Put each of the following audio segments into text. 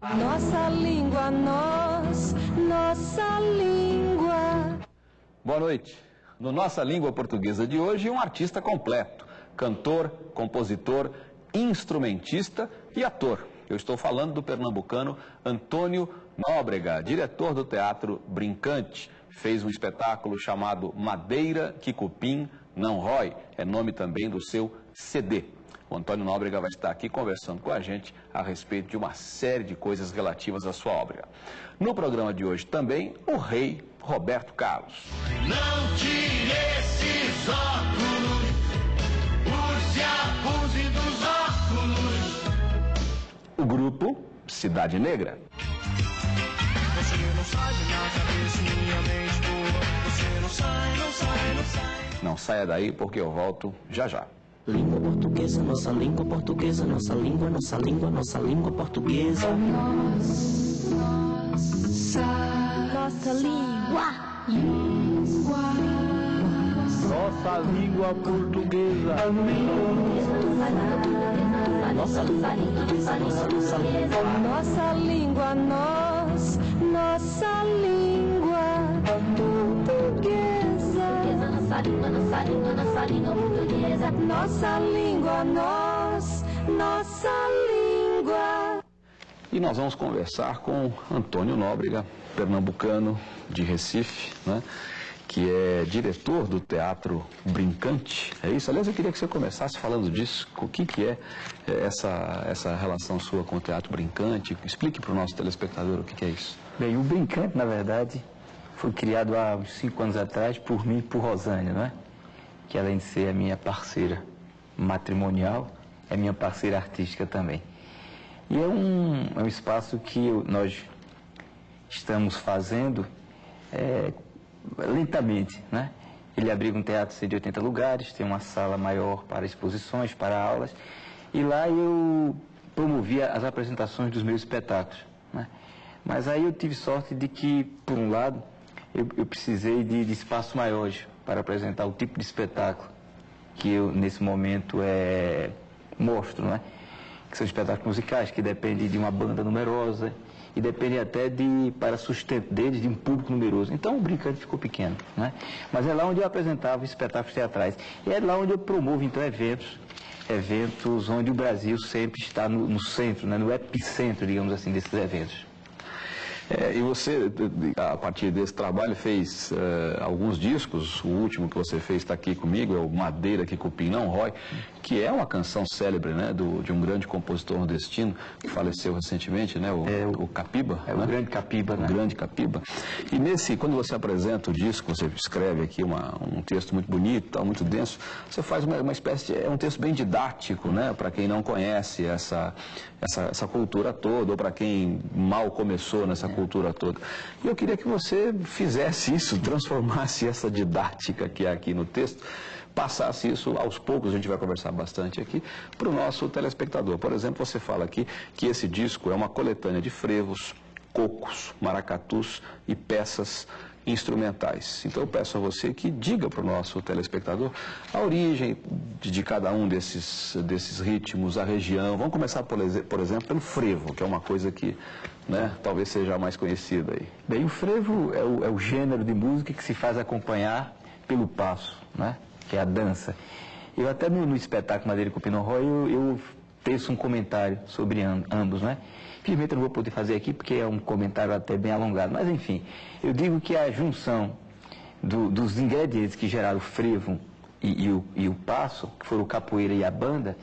Nossa língua, nós, nossa língua. Boa noite. No Nossa Língua Portuguesa de hoje, um artista completo: cantor, compositor, instrumentista e ator. Eu estou falando do pernambucano Antônio Nóbrega, diretor do Teatro Brincante. Fez um espetáculo chamado Madeira que Cupim Não Rói. É nome também do seu CD. O Antônio Nóbrega vai estar aqui conversando com a gente a respeito de uma série de coisas relativas à sua obra. No programa de hoje também, o rei Roberto Carlos. Não tire esses óculos, use abuse dos óculos. O grupo Cidade Negra. Você não sai minha cabeça, minha mente boa. Você não sai, não sai, não sai. Não saia daí porque eu volto já já. Língua portuguesa, nossa língua portuguesa, nossa língua, nossa língua, nossa língua portuguesa. Nossa língua. Nossa língua portuguesa. Nossa língua, nossa nossa língua. Nossa língua, nós, nossa língua portuguesa. Nossa língua, nossa língua, nossa língua portuguesa. Nossa língua, nós, nossa língua. E nós vamos conversar com Antônio Nóbrega, pernambucano de Recife, né? que é diretor do Teatro Brincante. É isso? Aliás, eu queria que você começasse falando disso. O que, que é eh, essa, essa relação sua com o Teatro Brincante? Explique para o nosso telespectador o que, que é isso. Bem, o Brincante, na verdade, foi criado há uns cinco anos atrás por mim e por Rosânia, não é? Que além de ser a minha parceira matrimonial, é minha parceira artística também. E é um, é um espaço que eu- nós estamos fazendo é, lentamente, né? Ele abriga um teatro de 180 lugares, tem uma sala maior para exposições, para aulas, e lá eu promovia as apresentações dos meus espetáculos, né? Mas aí eu tive sorte de que, por um lado, eu, eu precisei de, de espaços maiores para apresentar o tipo de espetáculo que eu, nesse momento, é, mostro, né? que são espetáculos musicais, que dependem de uma banda numerosa e dependem até de, para sustento deles, de um público numeroso. Então o Brincante ficou pequeno, né? Mas é lá onde eu apresentava espetáculos teatrais. E é lá onde eu promovo, então, eventos, eventos onde o Brasil sempre está no, no centro, né? no epicentro, digamos assim, desses eventos. É, e você, a partir desse trabalho, fez eh, alguns discos. O último que você fez está aqui comigo, é o Madeira que Cupim Não Rói, que é uma canção célebre né, do, de um grande compositor nordestino que faleceu recentemente, né, o, É, o- o Capiba. É né? o grande Capiba, O né? grande Capiba. E nesse, quando você apresenta o disco, você escreve aqui uma- um texto muito bonito, tal, muito denso, você faz uma, uma espécie de, é um texto bem didático, né, para quem não conhece essa, essa, essa cultura toda, ou para quem mal começou nessa cultura toda. E eu queria que você fizesse isso, transformasse essa didática que há aqui no texto, passasse isso aos poucos, a gente vai conversar bastante aqui, para o nosso telespectador. Por exemplo, você fala aqui que esse disco é uma coletânea de frevos, cocos, maracatus e peças instrumentais. Então eu peço a você que diga para o nosso telespectador a origem de, de cada um desses, desses ritmos, a região. Vamos começar, por, por exemplo, pelo frevo, que é uma coisa que né, talvez seja mais conhecida aí. Bem, o frevo é o, é o gênero de música que se faz acompanhar pelo passo, né? Que é a dança. Eu até no, no espetáculo Madeira com Pinot Roy, eu, eu teço um comentário sobre am- ambos, né? Infelizmente eu não vou poder fazer aqui porque é um comentário até bem alongado, mas enfim, eu digo que a junção do- dos ingredientes que geraram o frevo e, e o, e o passo, que foram o capoeira e a banda,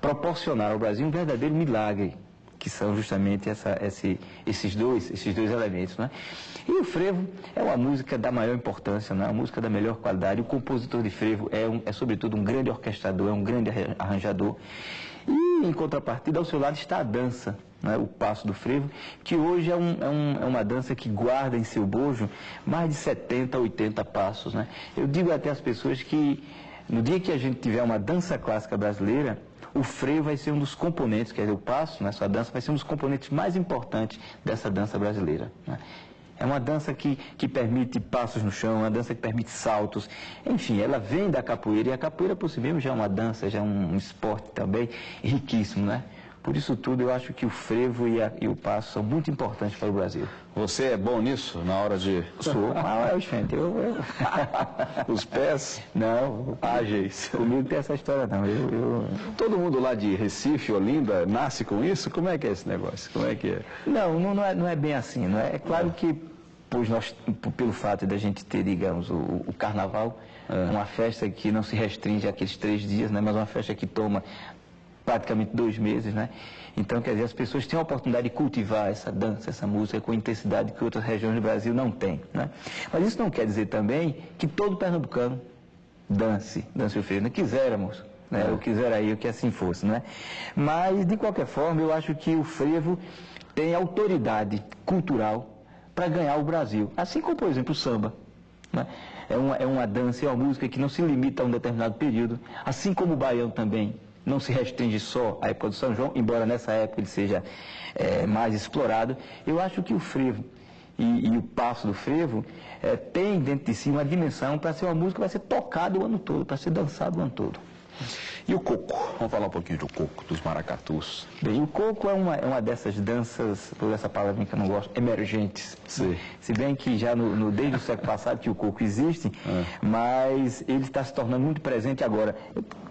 proporcionaram ao Brasil um verdadeiro milagre que são justamente essa- esse- esses, dois, esses dois elementos. Né? E o frevo é uma música da maior importância, né? uma música da melhor qualidade. O compositor de frevo é, um- é, sobretudo, um grande orquestrador, é um grande arran- arranjador. E, em contrapartida, ao seu lado está a dança, né? o passo do frevo, que hoje é, um- é um- é uma dança que guarda em seu bojo mais de 70, 80 passos. Né? Eu digo até às pessoas que, no dia que a gente tiver uma dança clássica brasileira, o freio vai ser um dos componentes, quer dizer, o passo, sua dança, vai ser um dos componentes mais importantes dessa dança brasileira. né. É uma dança que, que permite passos no chão, uma dança que permite saltos. Enfim, ela vem da capoeira, e a capoeira por si mesmo já é uma dança, já é um esporte também riquíssimo, né? Por isso tudo, eu acho que o frevo e, a- e o passo são muito importantes para o Brasil. Você é bom nisso na hora de. Sou, ah, é, gente, eu, eu... Os pés Não, ágeis. comigo tem essa história não. Eu, eu- Todo mundo lá de Recife, Olinda, nasce com isso? Como é que é esse negócio? Como é que é? Não, não, não é, não é bem assim. Não é? é claro que, pois nós, pelo fato da gente ter, digamos, o, o carnaval, uma festa que não se restringe àqueles três dias, né, mas uma festa que toma praticamente dois meses, né? Então, quer dizer, as pessoas têm a oportunidade de cultivar essa dança, essa música com intensidade que outras regiões do Brasil não têm, né? Mas isso não quer dizer também que todo pernambucano dance, dance o frevo. Não quiséramos, né? Eu quisera eu que assim fosse, né? Mas, de qualquer forma, eu acho que o frevo tem autoridade cultural para ganhar o Brasil. Assim como, por exemplo, o samba. né? É, uma, é uma dança, é uma música que não se limita a um determinado período. Assim como o baião também não se restringe só à época do São João, embora nessa época ele seja eh, mais explorado. Eu acho que o frevo e, e o passo do frevo eh, tem dentro de si uma dimensão para ser uma música que vai ser tocada o ano todo, para ser dançada o ano todo. E o coco? Vamos falar um pouquinho do coco, dos maracatus. Bem, o coco é uma, é uma dessas danças, por essa palavra que eu não gosto, emergentes. Sim. Se bem que já no, no- desde o século passado que o coco existe, mas ele está se tornando muito presente agora.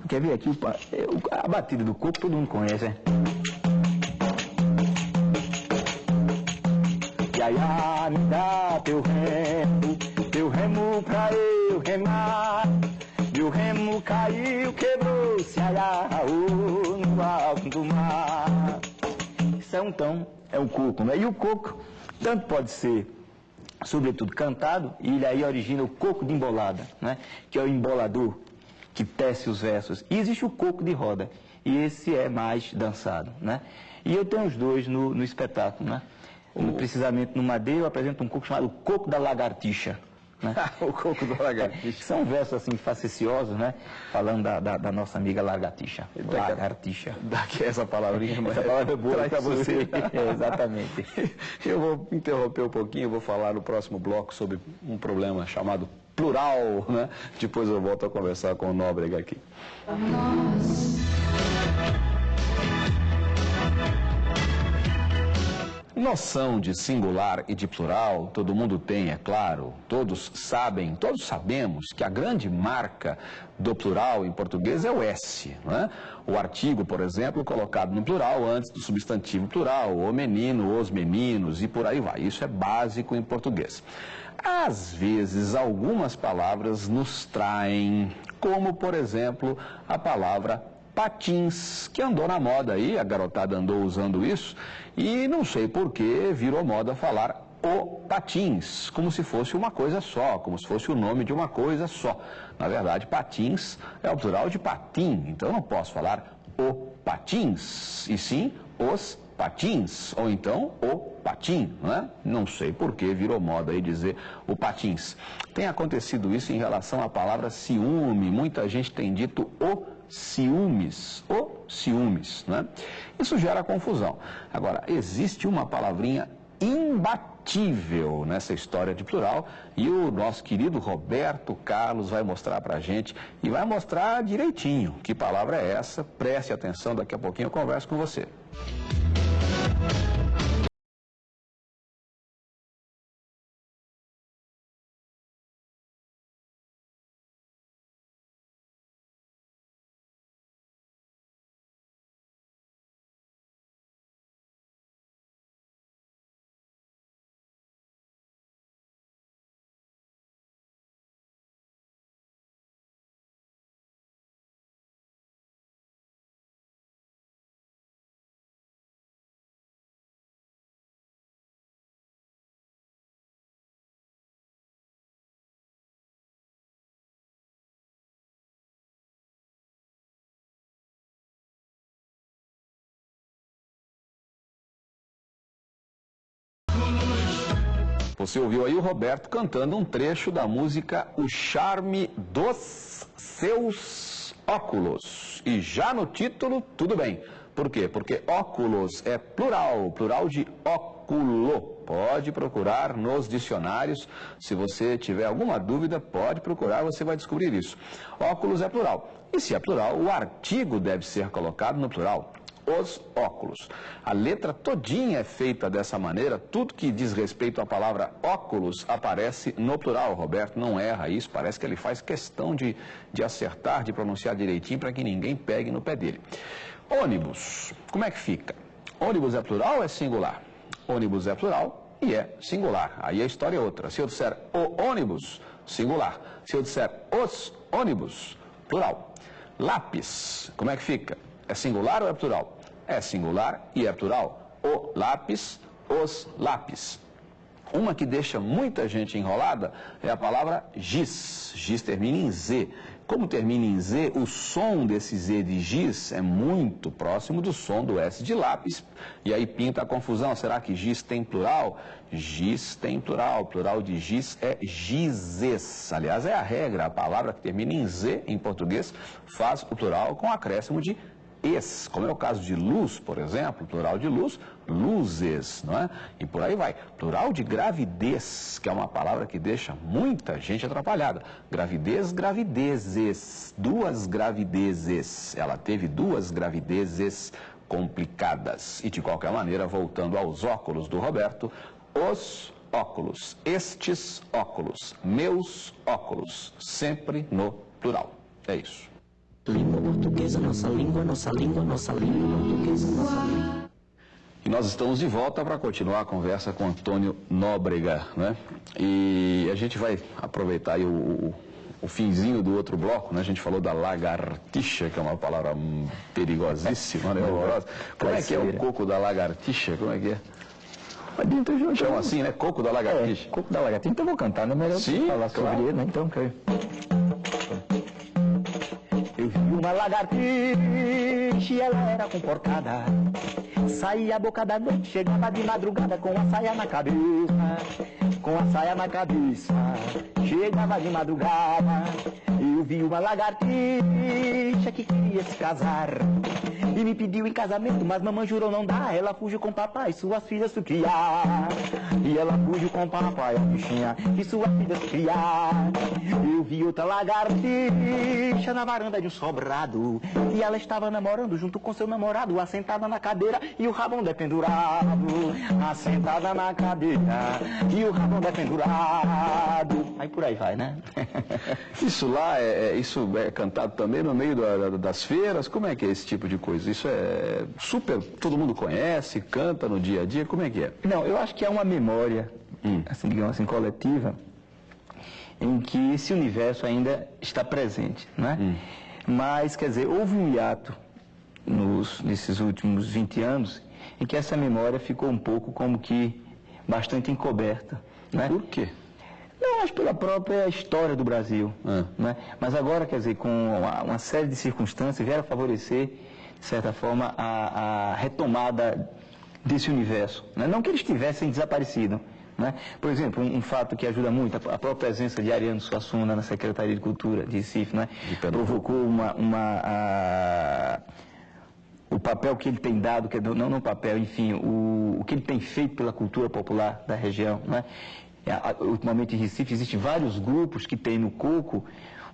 Quer ver aqui, é, a batida do coco todo mundo conhece, né? Yaya, me dá teu remo, teu remo pra eu remar. Meu remo caiu, quebrou-se, aiaú, no alto do mar. Isso é um tom, é um coco, né? E o coco, tanto pode ser, sobretudo, cantado, e ele aí origina o coco de embolada, né? Que é o embolador que tece os versos. E existe o coco de roda, e esse é mais dançado, né? E eu tenho os dois no, no espetáculo, né? No- precisamente no Madeira eu apresento um coco chamado Coco da Lagartixa. Né? o coco da lagartixa. São versos assim faceciosos, né? Falando da, da- da nossa amiga Lagartixa. Lagartixa. Daqui essa palavrinha, mas Essa palavra é boa para você. É, exatamente. Eu vou interromper um pouquinho, vou falar no próximo bloco sobre um problema chamado plural, né? Depois eu volto a conversar com o Nóbrega aqui. Noção de singular e de plural, todo mundo tem, é claro. Todos sabem, todos sabemos que a grande marca do plural em português é o S. Não é? O artigo, por exemplo, colocado no plural antes do substantivo plural, o menino, os meninos e por aí vai. Isso é básico em português. Às vezes, algumas palavras nos traem, como, por exemplo, a palavra patins, que andou na moda aí, a garotada andou usando isso, e não sei por que virou moda falar o patins, como se fosse uma coisa só, como se fosse o nome de uma coisa só. Na verdade, patins é o plural de patim, então não posso falar o patins, e sim os patins, ou então o patim, não é? Não sei por que virou moda aí dizer o patins. Tem acontecido isso em relação à palavra ciúme, muita gente tem dito o ciúmes, o ciúmes, né? Isso gera confusão. Agora, existe uma palavrinha imbatível nessa história de plural e o nosso querido Roberto Carlos vai mostrar pra gente e vai mostrar direitinho que palavra é essa. Preste atenção, daqui a pouquinho eu converso com você. Você ouviu aí o Roberto cantando um trecho da música O Charme dos Seus Óculos. E já no título, tudo bem. Por quê? Porque óculos é plural, plural de óculo. Pode procurar nos dicionários. Se você tiver alguma dúvida, pode procurar, você vai descobrir isso. Óculos é plural. E se é plural, o artigo deve ser colocado no plural. Os óculos. A letra todinha é feita dessa maneira, tudo que diz respeito à palavra óculos aparece no plural. Roberto não erra isso, parece que ele faz questão de, de acertar, de pronunciar direitinho para que ninguém pegue no pé dele. Ônibus, como é que fica? Ônibus é plural ou é singular? Ônibus é plural e é singular. Aí a história é outra. Se eu disser o ônibus, singular. Se eu disser os ônibus, plural. Lápis, como é que fica? É singular ou é plural? É singular e é plural. O lápis, os lápis. Uma que deixa muita gente enrolada é a palavra giz. Giz termina em Z. Como termina em Z, o som desse Z de giz é muito próximo do som do S de lápis. E aí pinta a confusão. Será que giz tem plural? Giz tem plural. Plural de giz é gizes. Aliás, é a regra. A palavra que termina em Z em português faz o plural com acréscimo de es, como é o caso de luz, por exemplo, plural de luz, luzes, não é? E por aí vai. Plural de gravidez, que é uma palavra que deixa muita gente atrapalhada. Gravidez, gravidezes, duas gravidezes. Ela teve duas gravidezes complicadas. E de qualquer maneira, voltando aos óculos do Roberto, os óculos, estes óculos, meus óculos, sempre no plural. É isso. Língua portuguesa, nossa língua, nossa língua, nossa língua portuguesa, nossa língua. E nós estamos de volta para continuar a conversa com Antônio Nóbrega, né? E a gente vai aproveitar aí o, o, o finzinho do outro bloco, né? A gente falou da lagartixa, que é uma palavra perigosíssima, né? Horrorosa. Como é que é o coco da lagartixa? Como é que é? Um Chama assim, né? Coco da É, lagartixa. Coco da Lagartixa. Então eu vou cantar, não é melhor Sim, falar claro. sobre ele, né? Então, quero. Uma lagartixa e ela era comportada. Saía a boca da noite, chegava de madrugada com a saia na cabeça. Com a saia na cabeça, chegava de madrugada. Eu vi uma lagartixa que queria se casar. E me pediu em casamento, mas mamãe jurou não dar. Ela fugiu com papai, suas filhas criar. E ela fugiu com papai, a bichinha, e suas filhas criar. Eu vi outra lagartixa na varanda de um sobrado. E ela estava namorando junto com seu namorado, assentada na cadeira e o rabão dependurado. Assentada na cadeira e o rabão dependurado. Aí por aí vai, né? Isso lá, é, é- isso é cantado também no meio da- das feiras? Como é que é esse tipo de coisa? Isso é super, todo mundo conhece, canta no dia a dia, como é que é? Não, eu acho que é uma memória, assim, digamos assim, coletiva, em que esse universo ainda está presente, né? Mas, quer dizer, houve um hiato nos, nesses últimos 20 anos em que essa memória ficou um pouco como que bastante encoberta, né? Por quê? Não, acho pela própria história do Brasil. Ah. Né? Mas agora, quer dizer, com uma, uma série de circunstâncias, vieram favorecer, de certa forma, a, a retomada desse universo. Né? Não que eles tivessem desaparecido. Né? Por exemplo, um, um fato que ajuda muito, a, a própria presença de Ariano Suassuna na Secretaria de Cultura de Recife, né? Provocou uma... uma a- o papel que ele tem dado, que não no papel, enfim, o, o que ele tem feito pela cultura popular da região. Né? Ultimamente em Recife existem vários grupos que têm no coco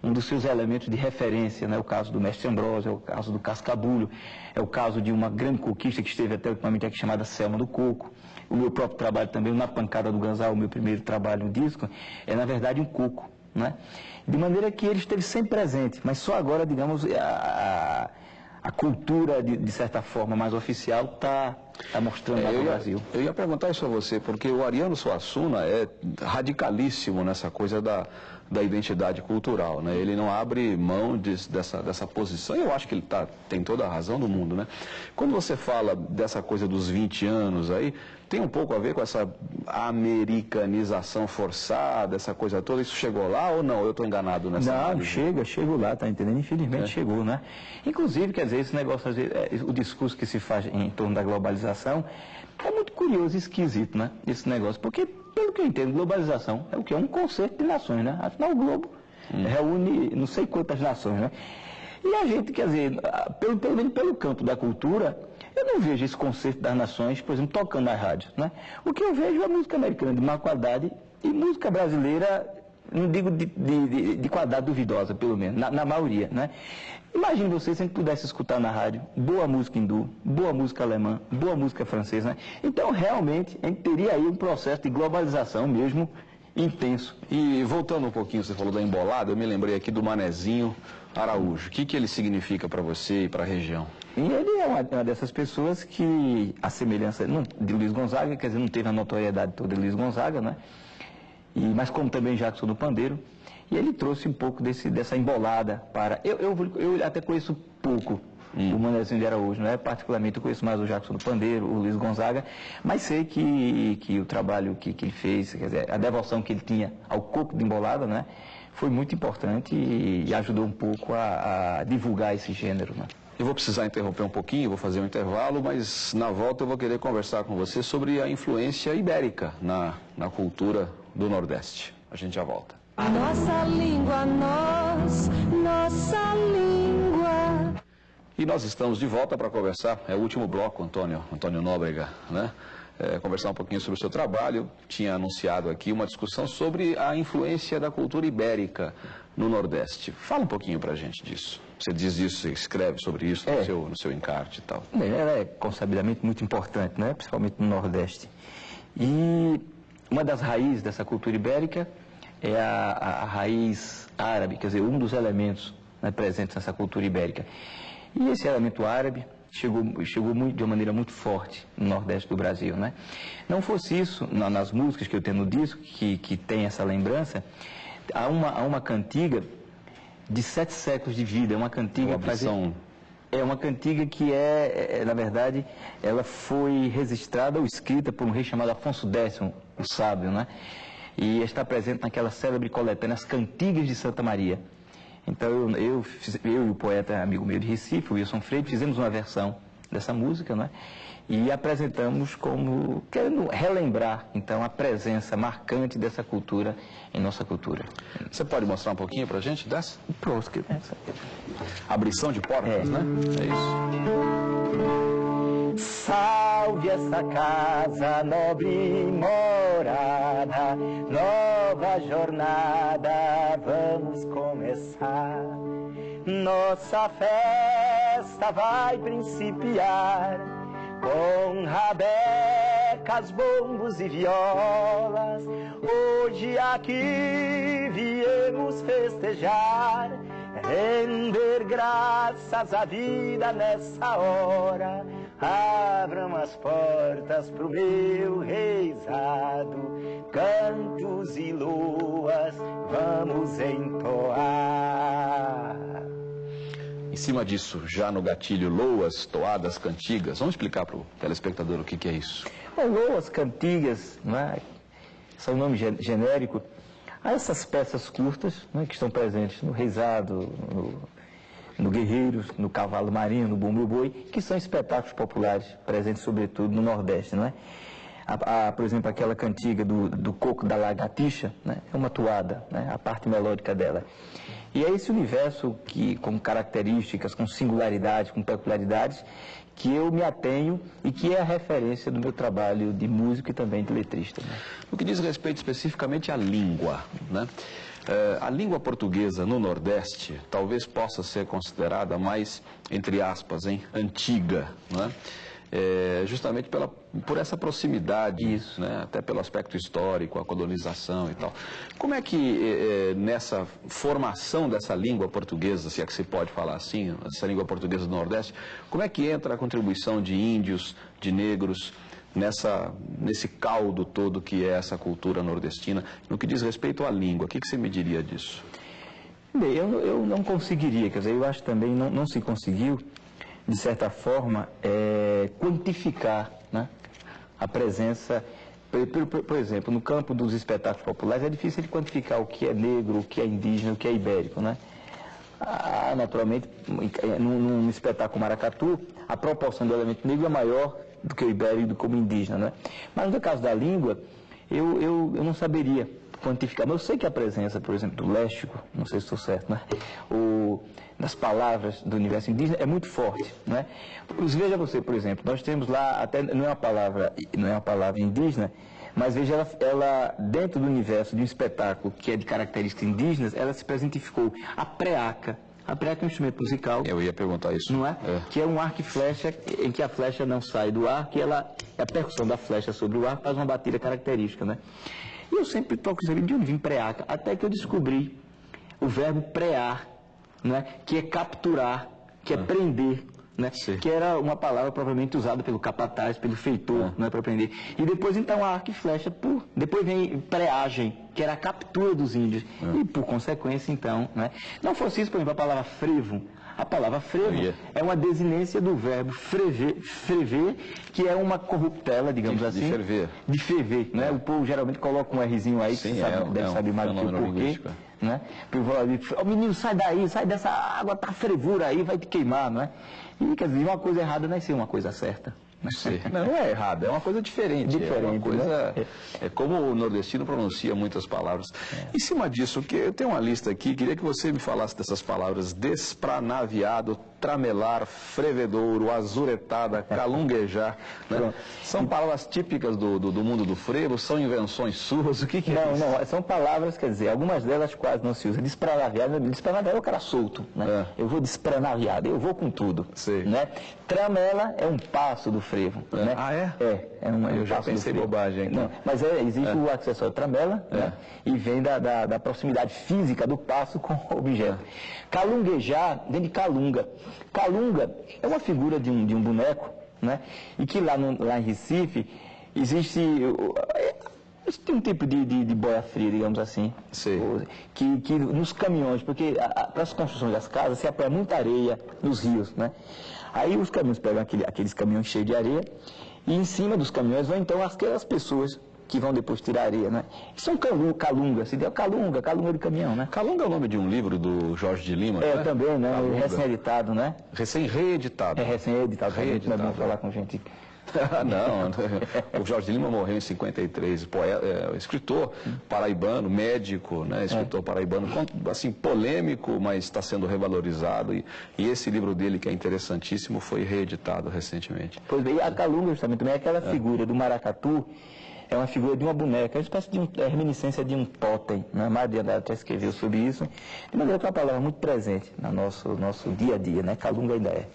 um dos seus elementos de referência, né? o caso do Mestre Ambrosio, é o caso do Cascabulho, é o caso de uma grande coquista que esteve até ultimamente aqui chamada Selma do Coco. O meu próprio trabalho também, Na Pancada do Ganzal, o meu primeiro trabalho no disco, é na verdade um coco. Né? De maneira que ele esteve sempre presente, mas só agora, digamos, a, a- cultura, de, de certa forma, mais oficial está tá mostrando lá É, no eu, ia, Brasil. eu ia perguntar isso a você, porque o Ariano Suassuna é radicalíssimo nessa coisa da, da identidade cultural, né? Ele não abre mão de- dessa, dessa posição, eu acho que ele tá, tem toda a razão do mundo, né? Quando você fala dessa coisa dos 20 anos aí, tem um pouco a ver com essa americanização forçada, essa coisa toda, isso chegou lá ou não? Eu estou enganado nessa Não, análise? chega, chegou lá, tá entendendo? Infelizmente É. chegou, né? Inclusive, quer dizer, esse negócio, vezes, é, o discurso que se faz em torno da globalização é muito curioso e esquisito, né? Esse negócio, porque, pelo que eu entendo, globalização é o que? É um conceito de nações, né? Afinal, o globo reúne não sei quantas nações, né? E a gente, quer dizer, pelo, pelo menos pelo campo da cultura, eu não vejo esse conceito das nações, por exemplo, tocando nas rádios, né? O que eu vejo é música americana de má qualidade e música brasileira não digo de, de, de, de qualidade duvidosa, pelo menos, na, na maioria, né? Imagine você se a gente pudesse escutar na rádio boa música hindu, boa música alemã, boa música francesa, né? Então, realmente, a gente teria aí um processo de globalização mesmo intenso. E voltando um pouquinho, você falou da embolada, eu me lembrei aqui do Manezinho Araújo. O que, que ele significa para você e para a região? E ele é uma, uma dessas pessoas que, a semelhança não, de Luiz Gonzaga, quer dizer, não teve a notoriedade toda de Luiz Gonzaga, né? E, mas como também Jackson do Pandeiro, e ele trouxe um pouco desse, dessa embolada para... Eu, eu, eu até conheço pouco o Manezinho de Araújo, não é? Particularmente eu conheço mais o Jackson do Pandeiro, o Luiz Gonzaga, mas sei que, que o trabalho que, que ele fez, quer dizer, a devoção que ele tinha ao coco de embolada, né? Foi muito importante e, e ajudou um pouco a, a divulgar esse gênero, né? Eu vou precisar interromper um pouquinho, vou fazer um intervalo, mas na volta eu vou querer conversar com você sobre a influência ibérica na, na cultura do Nordeste. A gente já volta. Nossa língua, nós, nossa língua. E nós estamos de volta para conversar, é o último bloco, Antônio, Antônio Nóbrega, né? É, conversar um pouquinho sobre o seu trabalho. Tinha anunciado aqui uma discussão sobre a influência da cultura ibérica no Nordeste. Fala um pouquinho para a gente disso. Você diz isso, você escreve sobre isso no, É. seu, no seu encarte e tal. Ela é consabidelmente muito importante, né? principalmente no Nordeste. E uma das raízes dessa cultura ibérica é a, a- a raiz árabe, quer dizer, um dos elementos né, presentes nessa cultura ibérica. E esse elemento árabe chegou, chegou muito, de uma maneira muito forte no Nordeste do Brasil. Né? Não fosse isso, na- nas músicas que eu tenho no disco, que, que tem essa lembrança, há uma, há uma cantiga de sete séculos de vida, é uma cantiga versão- é uma cantiga que é, é, na verdade, ela foi registrada ou escrita por um rei chamado Afonso X, o sábio, né? E está presente naquela célebre coletânea As Cantigas de Santa Maria. Então eu, eu, eu e o poeta amigo meu de Recife, o Wilson Freire, fizemos uma versão dessa música, né? E apresentamos como querendo relembrar então a presença marcante dessa cultura em nossa cultura. Você pode mostrar um pouquinho para a gente dessa? Pronto, que Abrição de portas, É. né? É isso. Salve essa casa, nobre morada, nova jornada, vamos começar. Nossa festa vai principiar com rabecas, bombos e violas. Hoje aqui viemos festejar, render graças à vida nessa hora. Abram as portas pro meu reizado, cantos e luas, vamos entoar. Em cima disso, já no gatilho, loas, toadas, cantigas. Vamos explicar para o telespectador o que, que é isso. Bom, Loas, cantigas, né, são nome gen- genérico a essas peças curtas né, que estão presentes no reizado, no, no guerreiros, no cavalo marinho, no bumbo boi, que são espetáculos populares presentes sobretudo no Nordeste, não é? Por exemplo, aquela cantiga do, do coco da lagartixa, né, é uma toada, né, a parte melódica dela. E é esse universo que, com características, com singularidades, com peculiaridades, que eu me atenho e que é a referência do meu trabalho de músico e também de letrista. né? No que diz respeito especificamente à língua, né? Eh, a língua portuguesa no Nordeste talvez possa ser considerada mais, entre aspas, hein, antiga, né? Eh, justamente pela, por essa proximidade, Isso. né? até pelo aspecto histórico, a colonização e tal. Como é que eh, eh, nessa formação dessa língua portuguesa, se é que se pode falar assim, essa língua portuguesa do Nordeste, como é que entra a contribuição de índios, de negros, nessa, nesse caldo todo que é essa cultura nordestina. No que diz respeito à língua, o que, que você me diria disso? Bem, eu, eu não conseguiria, quer dizer, eu acho também não, não se conseguiu, de certa forma, eh, quantificar né, a presença. Por, por- por- exemplo, no campo dos espetáculos populares é difícil de quantificar o que é negro, o que é indígena, o que é ibérico, né? Ah, naturalmente, num, num espetáculo maracatu, a proporção do elemento negro é maior do que o ibérico do que o indígena, né? Mas no caso da língua, eu, eu, eu não saberia quantificar. Mas eu sei que a presença, por exemplo, do léxico, não sei se estou certo, né? O, das palavras do universo indígena é muito forte, né? Veja você, por exemplo, nós temos lá, até não é uma palavra, não é uma palavra indígena, Mas veja, ela, ela, dentro do universo de um espetáculo que é de características indígenas, ela se presentificou a preaca. A preaca é um instrumento musical. Eu ia perguntar isso. Não é? Que é um arco e flecha em que a flecha não sai do arco e ela, a percussão da flecha sobre o arco faz uma batida característica, né? E eu sempre toco saber de onde vem preaca, até que eu descobri o verbo prear, né? que é capturar, que é prender. Né? Que era uma palavra provavelmente usada pelo capataz, pelo feitor, né, para prender. E depois então a arco e flecha, por, depois vem preagem, que era a captura dos índios. E por consequência então, né? Não fosse isso, por exemplo, a palavra frevo. A palavra frevo é uma desinência do verbo frever, frever, que é uma corruptela, digamos De- de assim. ferver. De ferver, né? O povo geralmente coloca um Rzinho aí, que Sim, você sabe, é, deve é um saber mais do que o porquê. linguístico, Né? Ali, Ô menino, sai daí, sai dessa água, tá fervura aí, vai te queimar, não é? E quer dizer, uma coisa errada não é ser uma coisa certa. Né? Sim. Não, não é errado, é uma coisa diferente. é uma Diferente, coisa. né? É como o nordestino pronuncia muitas palavras. Em cima disso, que eu tenho uma lista aqui, queria que você me falasse dessas palavras: despranaviado, tramelar, frevedouro, azuretada, calunguejar. né? São palavras típicas do, do, do mundo do frevo, são invenções suas, o que, que é Não, isso? não, são palavras, quer dizer, algumas delas quase não se usam. Despranaviado, despranaviado é o cara solto, né? Eu vou despranaviado, eu vou com tudo. Sei. Né? Tramela é um passo do frevo. É. Né? Ah, é? É, é um, é Eu já pensei frevo. bobagem. Não, mas é, existe o acessório tramela, né? E vem da, da, da proximidade física do passo com o objeto. Calunguejar vem de calunga. Calunga é uma figura de um, de um boneco, né? E que lá, no, lá em Recife existe. é, Tem um tipo de, de, de boia fria, digamos assim. Sei. O- Que, que nos caminhões, porque para as construções das casas se apoia muita areia nos rios, né? Aí os caminhões pegam aquele- aqueles caminhões cheios de areia e em cima dos caminhões vão então aquelas pessoas que vão depois tirar areia, né? São calu, calunga, se deu calunga, calunga de caminhão, né? Calunga é o nome de um livro do Jorge de Lima, É, né? também, né? Calunga. Recém-editado, né? Recém-reeditado. É recém-editado, não é bom falar com gente. não, o Jorge Lima morreu em 53, poeta, é, escritor paraibano, médico, né, escritor paraibano, con- assim, polêmico, mas está sendo revalorizado e, e esse livro dele, que é interessantíssimo, foi reeditado recentemente. Pois bem, e a calunga justamente também é aquela figura do maracatu, é uma figura de uma boneca, é uma espécie de um, é reminiscência de um totem, né? Maria Andrade até escreveu sobre isso, de maneira que é uma palavra muito presente no nosso, nosso dia a dia, né? Calunga ainda é.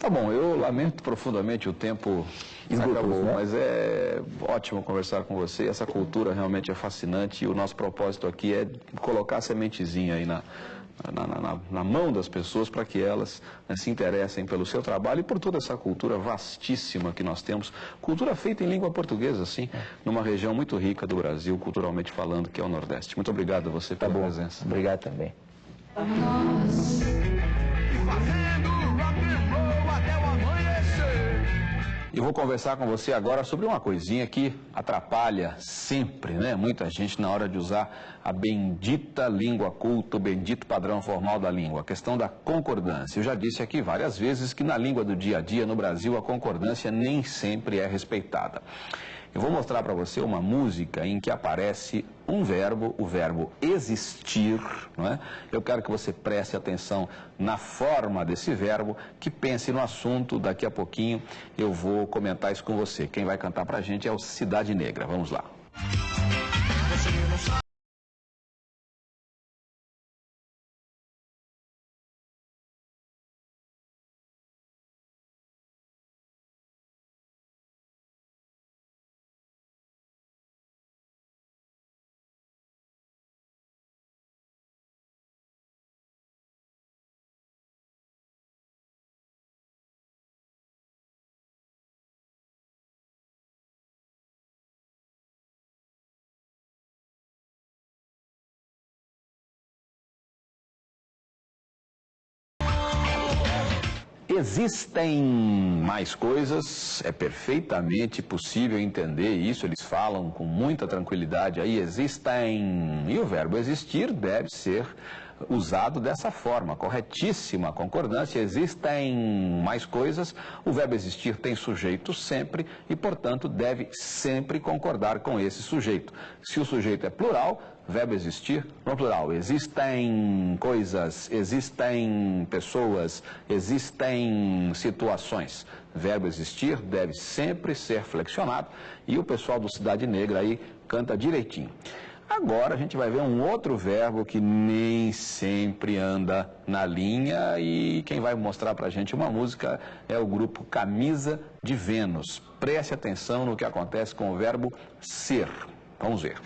Tá bom, eu lamento profundamente o tempo Esgotou, acabou, né? mas é ótimo conversar com você. Essa cultura realmente é fascinante e o nosso propósito aqui é colocar a sementezinha aí na, na, na- na- na mão das pessoas para que elas né, se interessem pelo seu trabalho e por toda essa cultura vastíssima que nós temos. Cultura feita em língua portuguesa, sim, numa região muito rica do Brasil, culturalmente falando, que é o Nordeste. Muito obrigado a você pela presença. Obrigado também. Fazendo Eu vou conversar com você agora sobre uma coisinha que atrapalha sempre, né? Muita gente na hora de usar a bendita língua culta, o bendito padrão formal da língua, a questão da concordância. Eu já disse aqui várias vezes que na língua do dia a dia no Brasil a concordância nem sempre é respeitada. Eu vou mostrar para você uma música em que aparece um verbo, o verbo existir, não é? Eu quero que você preste atenção na forma desse verbo, que pense no assunto. Daqui a pouquinho eu vou comentar isso com você. Quem vai cantar para a gente é o Cidade Negra. Vamos lá. Existem mais coisas, é perfeitamente possível entender isso, eles falam com muita tranquilidade aí, existem. E o verbo existir deve ser usado dessa forma, corretíssima concordância. Existem mais coisas, o verbo existir tem sujeito sempre e, portanto, deve sempre concordar com esse sujeito. Se o sujeito é plural, verbo existir no plural. Existem coisas, existem pessoas, existem situações. Verbo existir deve sempre ser flexionado e o pessoal do Cidade Negra aí canta direitinho. Agora a gente vai ver um outro verbo que nem sempre anda na linha e quem vai mostrar pra gente uma música é o grupo Camisa de Vênus. Preste atenção no que acontece com o verbo ser. Vamos ver.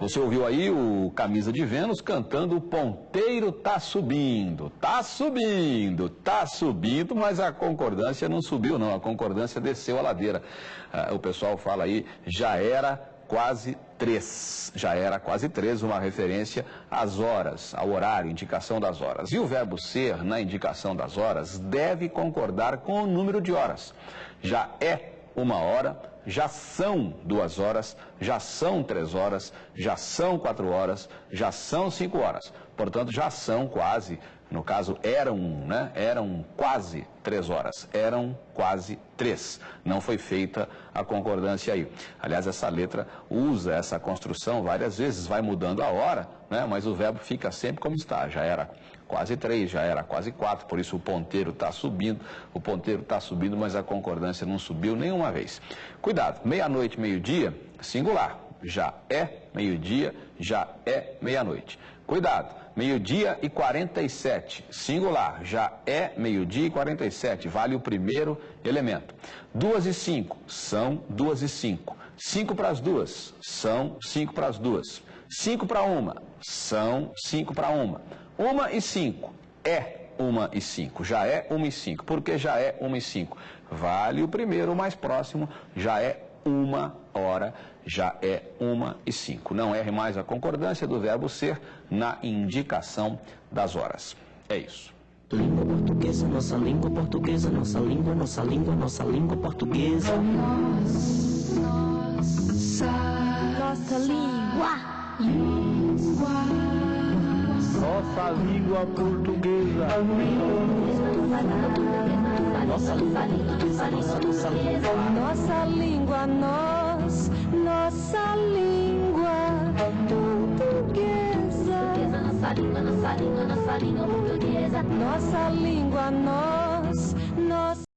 Você ouviu aí o Camisa de Vênus cantando O Ponteiro Tá Subindo. Tá subindo, tá subindo, mas a concordância não subiu não, a concordância desceu a ladeira. Ah, o pessoal fala aí, já era quase três. Já era quase três, uma referência às horas, ao horário, indicação das horas. E o verbo ser, na indicação das horas, deve concordar com o número de horas. Já é uma hora, já são duas horas, já são três horas, já são quatro horas, já são cinco horas. Portanto, já são quase, no caso, eram, né? Eram quase três horas, eram quase três. Não foi feita a concordância aí. Aliás, essa letra usa essa construção várias vezes, vai mudando a hora, né? Mas o verbo fica sempre como está, já era quase três, já era quase quatro, por isso o ponteiro está subindo, o ponteiro está subindo, mas a concordância não subiu nenhuma vez. Cuidado, meia-noite, meio-dia, singular, já é meio-dia, já é meia-noite. Cuidado, meio-dia e 47, singular, já é meio-dia e 47, vale o primeiro elemento. Duas e cinco, são duas e cinco. Cinco para as duas, são cinco para as duas. Cinco para uma, são cinco para uma. Uma e cinco é uma e cinco, já é uma e cinco. Por que já é uma e cinco? Vale o primeiro, o mais próximo, já é uma hora, já é uma e cinco. Não erre mais a concordância do verbo ser na indicação das horas. É isso. Língua portuguesa, nossa língua portuguesa, nossa língua, nossa língua, nossa língua portuguesa. Nossa língua. Nossa língua portuguesa. Nossa língua portuguesa, nossa, nossa língua. Nossa língua, nós, nossa língua portuguesa. Nossa língua, nossa língua, nossa língua portuguesa. Nossa língua, nós, nossa